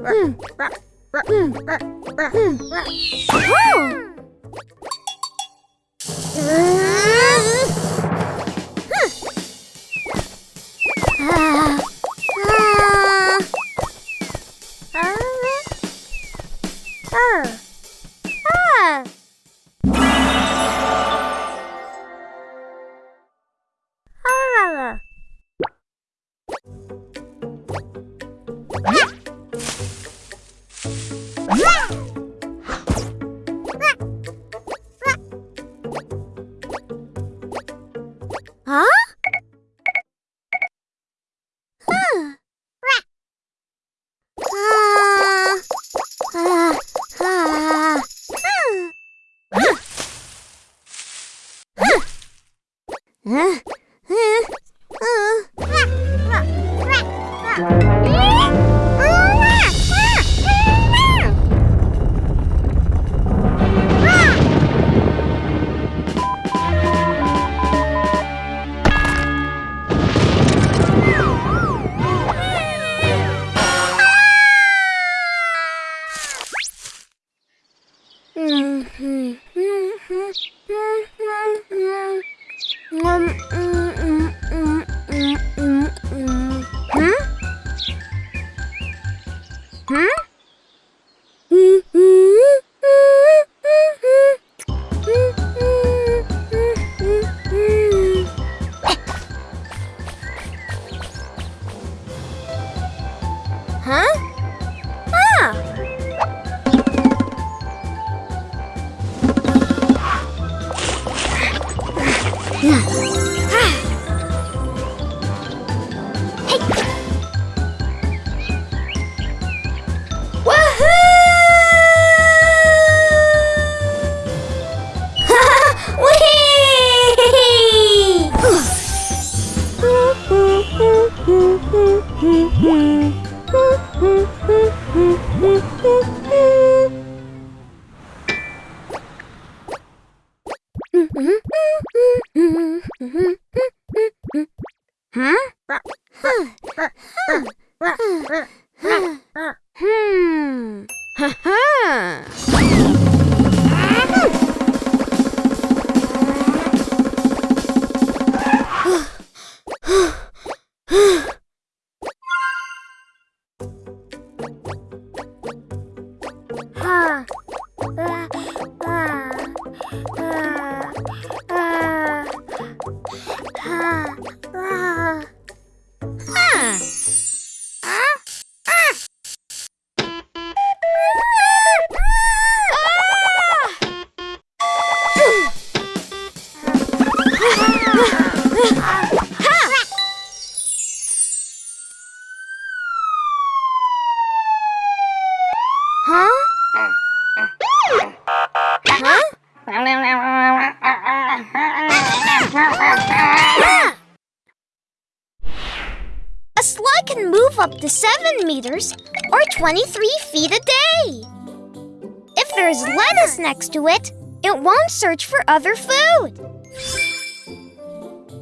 Hola. あ？ううん。Huh? Hmm. Ha ha. 啊 A slug can move up to 7 meters or 23 feet a day. If there's lettuce next to it, it won't search for other food.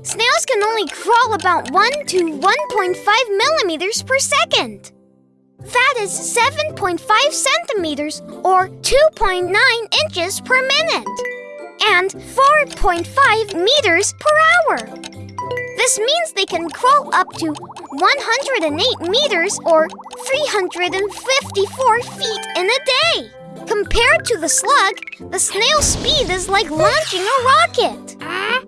Snails can only crawl about 1 to 1.5 millimeters per second. That is 7.5 centimeters or 2.9 inches per minute and 4.5 meters per hour. This means they can crawl up to 108 meters or 354 feet in a day. Compared to the slug, the snail's speed is like launching a rocket. Phew!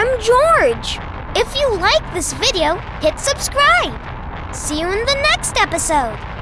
I'm George! If you like this video, hit subscribe! See you in the next episode!